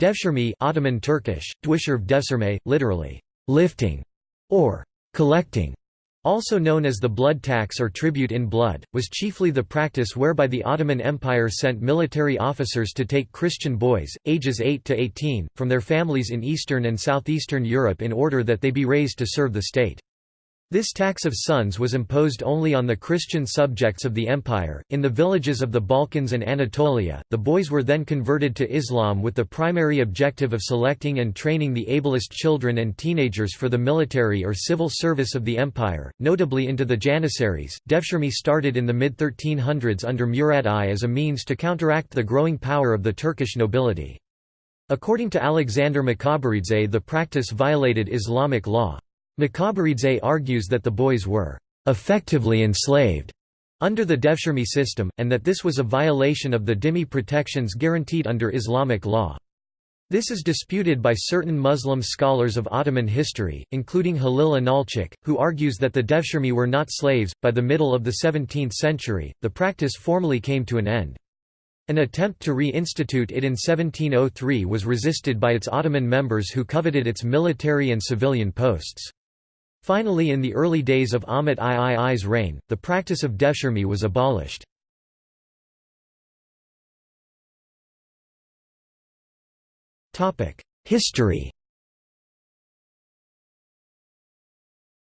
Devshirme Ottoman Turkish, Dwisherv Devsirme, literally, lifting, or collecting, also known as the blood tax or tribute in blood, was chiefly the practice whereby the Ottoman Empire sent military officers to take Christian boys, ages 8 to 18, from their families in Eastern and Southeastern Europe in order that they be raised to serve the state. This tax of sons was imposed only on the Christian subjects of the empire. In the villages of the Balkans and Anatolia, the boys were then converted to Islam with the primary objective of selecting and training the ablest children and teenagers for the military or civil service of the empire, notably into the Janissaries. Devshirme started in the mid 1300s under Murad I as a means to counteract the growing power of the Turkish nobility. According to Alexander Mikaberidze, the practice violated Islamic law. Mikaberidze argues that the boys were effectively enslaved under the Devshirme system, and that this was a violation of the dhimmi protections guaranteed under Islamic law. This is disputed by certain Muslim scholars of Ottoman history, including Halil Inalcik, who argues that the Devshirme were not slaves. By the middle of the 17th century, the practice formally came to an end. An attempt to re-institute it in 1703 was resisted by its Ottoman members who coveted its military and civilian posts. Finally in the early days of Ahmet III's reign, the practice of devshirme was abolished. History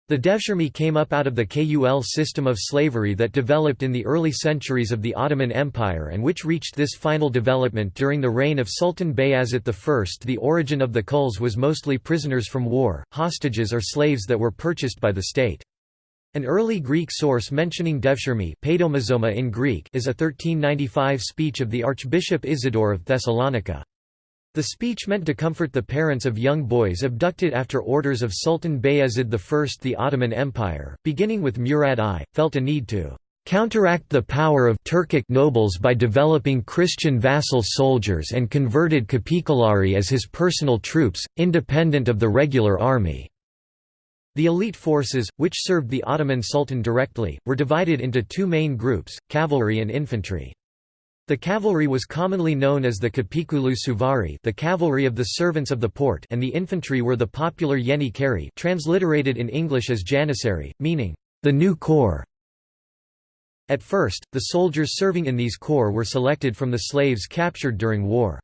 The devshirme came up out of the Kul system of slavery that developed in the early centuries of the Ottoman Empire and which reached this final development during the reign of Sultan Bayazit I. The origin of the Kuls was mostly prisoners from war, hostages or slaves that were purchased by the state. An early Greek source mentioning devshirme in Greek is a 1395 speech of the Archbishop Isidore of Thessalonica. The speech meant to comfort the parents of young boys abducted after orders of Sultan Bayezid I. The Ottoman Empire, beginning with Murad I, felt a need to counteract the power of Turkic nobles by developing Christian vassal soldiers and converted Kapikolari as his personal troops, independent of the regular army. The elite forces, which served the Ottoman Sultan directly, were divided into two main groups, cavalry and infantry. The cavalry was commonly known as the Kapikulu Suvari the cavalry of the servants of the port and the infantry were the popular Yeni Keri transliterated in English as Janissary, meaning, the new corps. At first, the soldiers serving in these corps were selected from the slaves captured during war.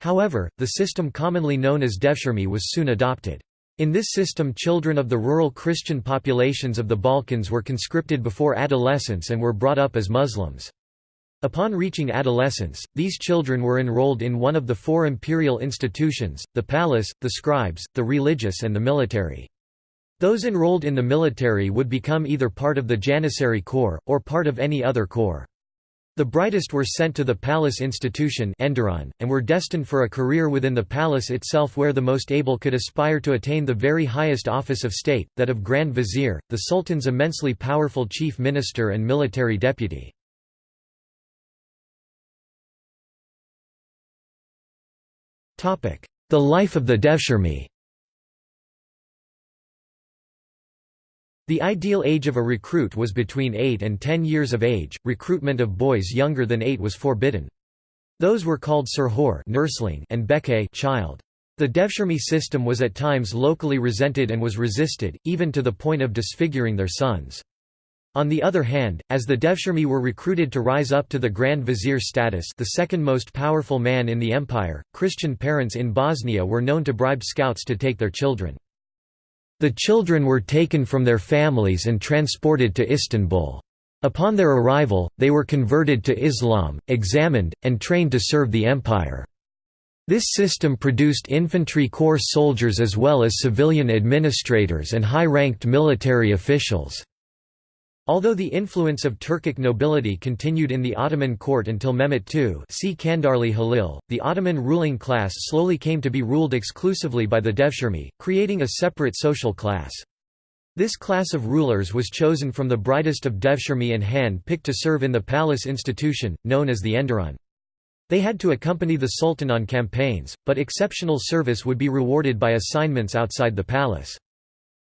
However, the system commonly known as devshirme was soon adopted. In this system children of the rural Christian populations of the Balkans were conscripted before adolescence and were brought up as Muslims. Upon reaching adolescence, these children were enrolled in one of the four imperial institutions, the palace, the scribes, the religious and the military. Those enrolled in the military would become either part of the Janissary Corps, or part of any other corps. The brightest were sent to the palace institution and were destined for a career within the palace itself where the most able could aspire to attain the very highest office of state, that of Grand Vizier, the Sultan's immensely powerful chief minister and military deputy. The life of the Devshirme The ideal age of a recruit was between 8 and 10 years of age, recruitment of boys younger than 8 was forbidden. Those were called surhor nursling and beke child. The Devshirme system was at times locally resented and was resisted, even to the point of disfiguring their sons. On the other hand, as the Devshirme were recruited to rise up to the Grand Vizier status the second most powerful man in the empire, Christian parents in Bosnia were known to bribe scouts to take their children. The children were taken from their families and transported to Istanbul. Upon their arrival, they were converted to Islam, examined, and trained to serve the empire. This system produced infantry corps soldiers as well as civilian administrators and high-ranked military officials. Although the influence of Turkic nobility continued in the Ottoman court until Mehmet II see Kandarli Halil, the Ottoman ruling class slowly came to be ruled exclusively by the Devshirme, creating a separate social class. This class of rulers was chosen from the brightest of Devshirme and hand-picked to serve in the palace institution, known as the Enderun. They had to accompany the Sultan on campaigns, but exceptional service would be rewarded by assignments outside the palace.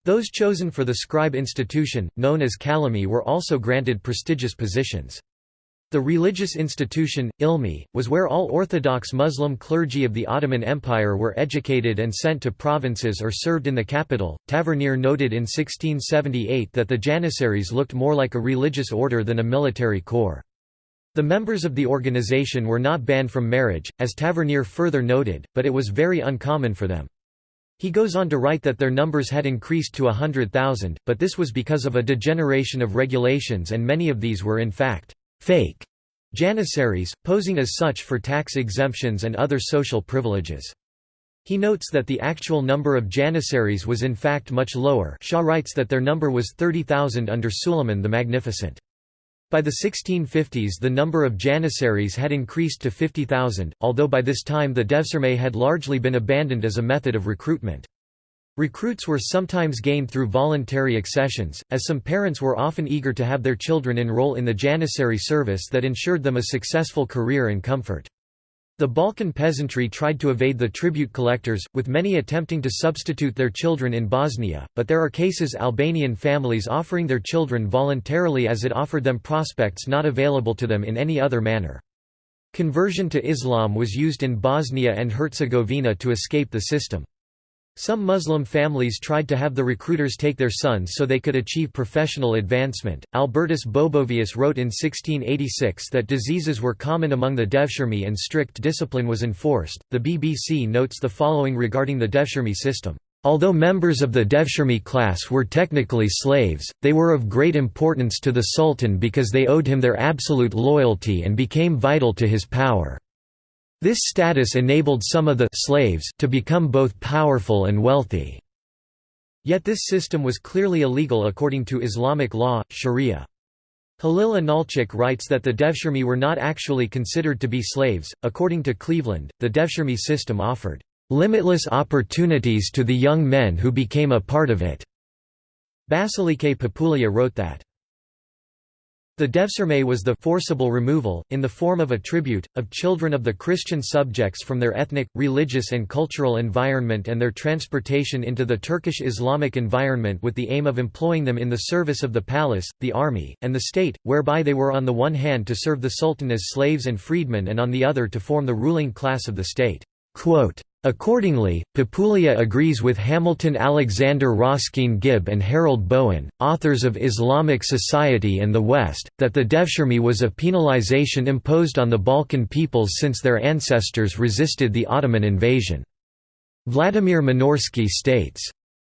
Those chosen for the scribe institution, known as kalimi were also granted prestigious positions. The religious institution, ilmi, was where all Orthodox Muslim clergy of the Ottoman Empire were educated and sent to provinces or served in the capital. Tavernier noted in 1678 that the Janissaries looked more like a religious order than a military corps. The members of the organization were not banned from marriage, as Tavernier further noted, but it was very uncommon for them. He goes on to write that their numbers had increased to a hundred thousand, but this was because of a degeneration of regulations and many of these were in fact fake Janissaries, posing as such for tax exemptions and other social privileges. He notes that the actual number of Janissaries was in fact much lower Shaw writes that their number was 30,000 under Suleiman the Magnificent. By the 1650s the number of Janissaries had increased to 50,000, although by this time the Devshirme had largely been abandoned as a method of recruitment. Recruits were sometimes gained through voluntary accessions, as some parents were often eager to have their children enroll in the Janissary service that ensured them a successful career and comfort. The Balkan peasantry tried to evade the tribute collectors, with many attempting to substitute their children in Bosnia, but there are cases Albanian families offering their children voluntarily as it offered them prospects not available to them in any other manner. Conversion to Islam was used in Bosnia and Herzegovina to escape the system. Some Muslim families tried to have the recruiters take their sons so they could achieve professional advancement. Albertus Bobovius wrote in 1686 that diseases were common among the Devshirme and strict discipline was enforced. The BBC notes the following regarding the Devshirme system. Although members of the Devshirme class were technically slaves, they were of great importance to the Sultan because they owed him their absolute loyalty and became vital to his power. This status enabled some of the slaves to become both powerful and wealthy. Yet this system was clearly illegal according to Islamic law, sharia. Halil Inalcik writes that the Devshirme were not actually considered to be slaves. According to Cleveland, the Devshirme system offered limitless opportunities to the young men who became a part of it. Basilike Papoulia wrote that the devshirme was the forcible removal, in the form of a tribute, of children of the Christian subjects from their ethnic, religious and cultural environment and their transportation into the Turkish Islamic environment with the aim of employing them in the service of the palace, the army, and the state, whereby they were on the one hand to serve the sultan as slaves and freedmen and on the other to form the ruling class of the state. Quote, Accordingly, Papoulia agrees with Hamilton Alexander Rosskeen Gibb and Harold Bowen, authors of Islamic Society and the West, that the Devshirme was a penalization imposed on the Balkan peoples since their ancestors resisted the Ottoman invasion. Vladimir Minorsky states,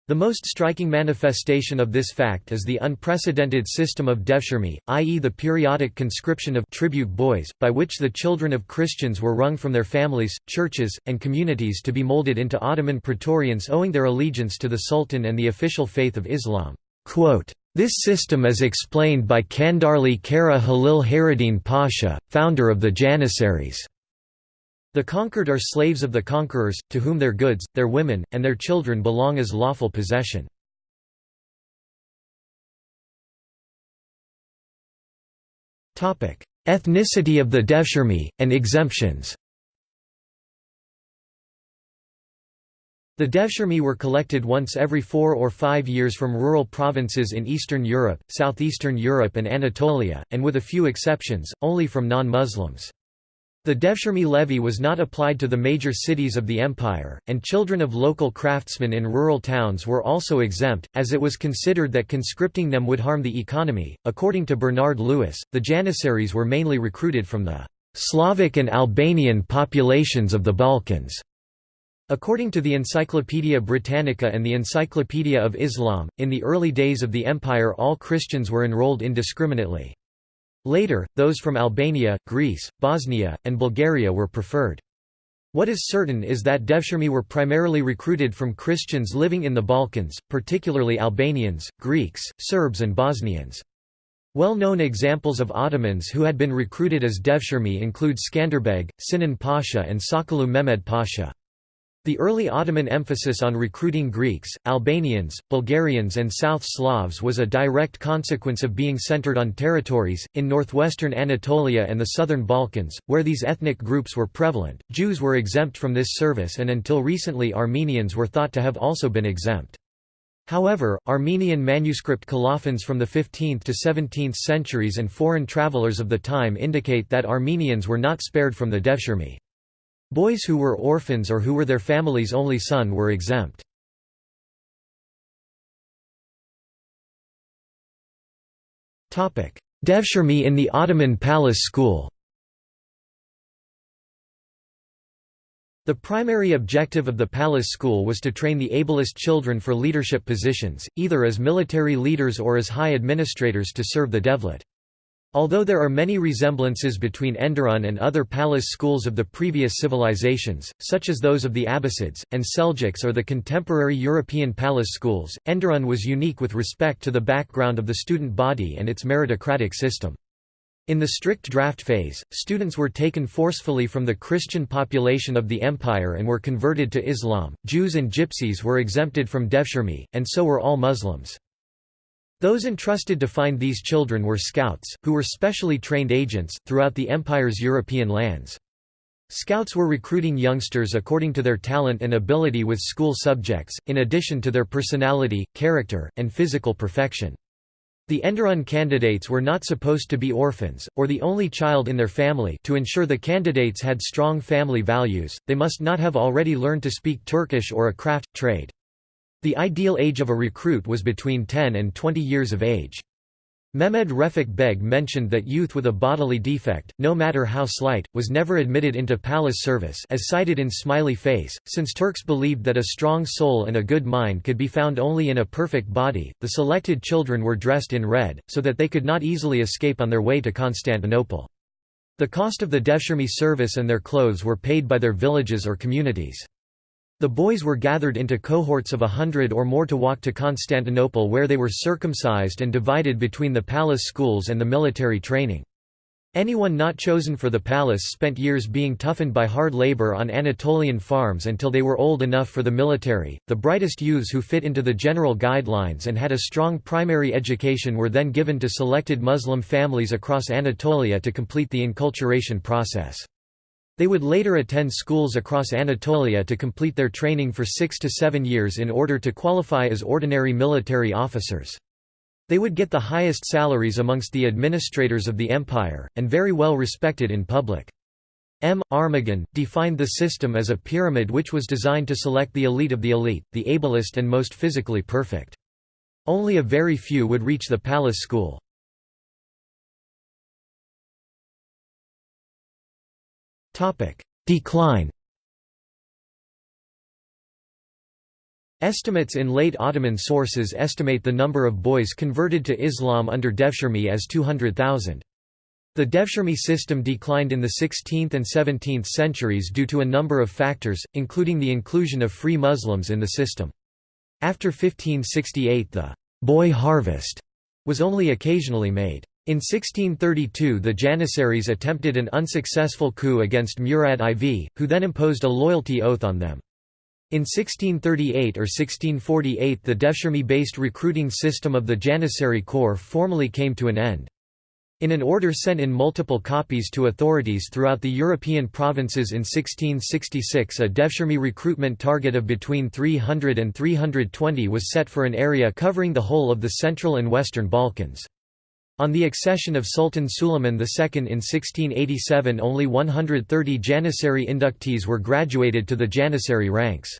the most striking manifestation of this fact is the unprecedented system of devshirme, i.e. the periodic conscription of tribute boys, by which the children of Christians were wrung from their families, churches, and communities to be molded into Ottoman praetorians owing their allegiance to the Sultan and the official faith of Islam. This system is explained by Kandarli Kara Halil Hayreddin Pasha, founder of the Janissaries. The conquered are slaves of the conquerors, to whom their goods, their women, and their children belong as lawful possession. Ethnicity of the Devshirme, and exemptions The Devshirme were collected once every four or five years from rural provinces in Eastern Europe, Southeastern Europe and Anatolia, and with a few exceptions, only from non-Muslims. The Devshirme levy was not applied to the major cities of the empire, and children of local craftsmen in rural towns were also exempt, as it was considered that conscripting them would harm the economy. According to Bernard Lewis, the Janissaries were mainly recruited from the Slavic and Albanian populations of the Balkans. According to the Encyclopaedia Britannica and the Encyclopedia of Islam, in the early days of the empire all Christians were enrolled indiscriminately. Later, those from Albania, Greece, Bosnia, and Bulgaria were preferred. What is certain is that Devshirme were primarily recruited from Christians living in the Balkans, particularly Albanians, Greeks, Serbs and Bosnians. Well-known examples of Ottomans who had been recruited as Devshirme include Skanderbeg, Sinan Pasha and Sokollu Mehmed Pasha. The early Ottoman emphasis on recruiting Greeks, Albanians, Bulgarians and South Slavs was a direct consequence of being centered on territories, in northwestern Anatolia and the southern Balkans, where these ethnic groups were prevalent. Jews were exempt from this service and until recently Armenians were thought to have also been exempt. However, Armenian manuscript colophons from the 15th to 17th centuries and foreign travelers of the time indicate that Armenians were not spared from the devshirme. Boys who were orphans or who were their family's only son were exempt. Devshirme in the Ottoman Palace School The primary objective of the palace school was to train the ablest children for leadership positions, either as military leaders or as high administrators to serve the devlet. Although there are many resemblances between Enderun and other palace schools of the previous civilizations, such as those of the Abbasids, and Seljuks or the contemporary European palace schools, Enderun was unique with respect to the background of the student body and its meritocratic system. In the strict draft phase, students were taken forcefully from the Christian population of the empire and were converted to Islam. Jews and Gypsies were exempted from devshirme, and so were all Muslims. Those entrusted to find these children were scouts, who were specially trained agents, throughout the empire's European lands. Scouts were recruiting youngsters according to their talent and ability with school subjects, in addition to their personality, character, and physical perfection. The Enderun candidates were not supposed to be orphans, or the only child in their family to ensure the candidates had strong family values, they must not have already learned to speak Turkish or a craft, trade. The ideal age of a recruit was between 10 and 20 years of age. Mehmed Refik Beg mentioned that youth with a bodily defect, no matter how slight, was never admitted into palace service as cited in Smiley Face, since Turks believed that a strong soul and a good mind could be found only in a perfect body. The selected children were dressed in red, so that they could not easily escape on their way to Constantinople. The cost of the devshirme service and their clothes were paid by their villages or communities. The boys were gathered into cohorts of a hundred or more to walk to Constantinople where they were circumcised and divided between the palace schools and the military training. Anyone not chosen for the palace spent years being toughened by hard labor on Anatolian farms until they were old enough for the military. The brightest youths who fit into the general guidelines and had a strong primary education were then given to selected Muslim families across Anatolia to complete the enculturation process. They would later attend schools across Anatolia to complete their training for six to seven years in order to qualify as ordinary military officers. They would get the highest salaries amongst the administrators of the empire, and very well respected in public. M. Armagan, defined the system as a pyramid which was designed to select the elite of the elite, the ablest and most physically perfect. Only a very few would reach the palace school. Decline Estimates in late Ottoman sources estimate the number of boys converted to Islam under Devshirme as 200,000. The Devshirme system declined in the 16th and 17th centuries due to a number of factors, including the inclusion of free Muslims in the system. After 1568 the «boy harvest» was only occasionally made. In 1632 the Janissaries attempted an unsuccessful coup against Murad IV, who then imposed a loyalty oath on them. In 1638 or 1648 the Devshirme-based recruiting system of the Janissary Corps formally came to an end. In an order sent in multiple copies to authorities throughout the European provinces in 1666 a Devshirme recruitment target of between 300 and 320 was set for an area covering the whole of the Central and Western Balkans. On the accession of Sultan Suleiman II in 1687 only 130 Janissary inductees were graduated to the Janissary ranks.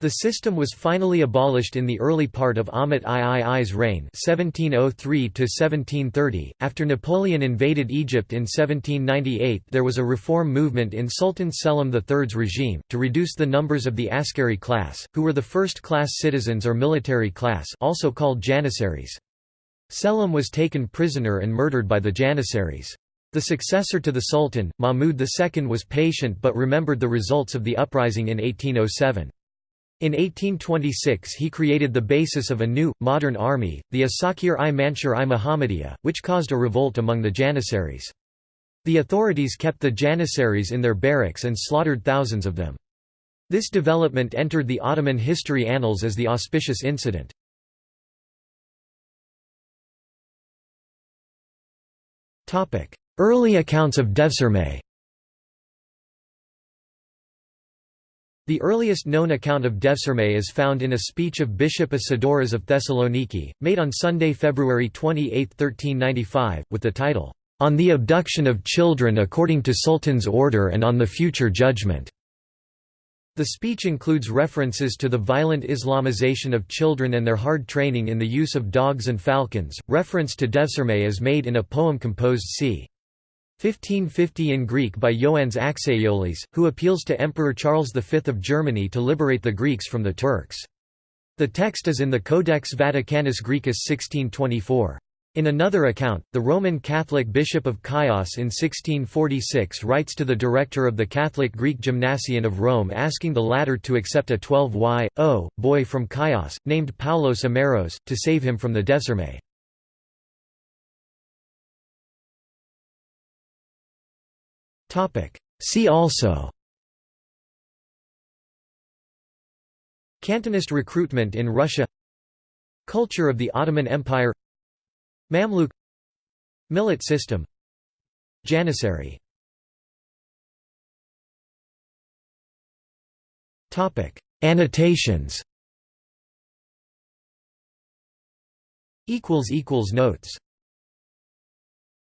The system was finally abolished in the early part of Ahmet III's reign 1703 .After Napoleon invaded Egypt in 1798 there was a reform movement in Sultan Selim III's regime, to reduce the numbers of the askari class, who were the first-class citizens or military class also called Janissaries. Selim was taken prisoner and murdered by the Janissaries. The successor to the Sultan, Mahmud II was patient but remembered the results of the uprising in 1807. In 1826 he created the basis of a new, modern army, the Asakir-i Mansur-i Muhammadiyah, which caused a revolt among the Janissaries. The authorities kept the Janissaries in their barracks and slaughtered thousands of them. This development entered the Ottoman history annals as the auspicious incident. Early accounts of Devshirme The earliest known account of Devshirme is found in a speech of Bishop Isidoras of Thessaloniki, made on Sunday, February 28, 1395, with the title, "'On the Abduction of Children According to Sultan's Order and on the Future Judgment'". The speech includes references to the violent Islamization of children and their hard training in the use of dogs and falcons. Reference to Devshirme is made in a poem composed c. 1550 in Greek by Ioannis Aksaiolis, who appeals to Emperor Charles V of Germany to liberate the Greeks from the Turks. The text is in the Codex Vaticanus Graecus 1624. In another account, the Roman Catholic Bishop of Chios in 1646 writes to the director of the Catholic Greek Gymnasium of Rome asking the latter to accept a 12y, boy from Chios, named Paulos Ameros, to save him from the Devshirme. See also Cantonist recruitment in Russia Culture of the Ottoman Empire Mamluk Millet system Janissary Annotations Notes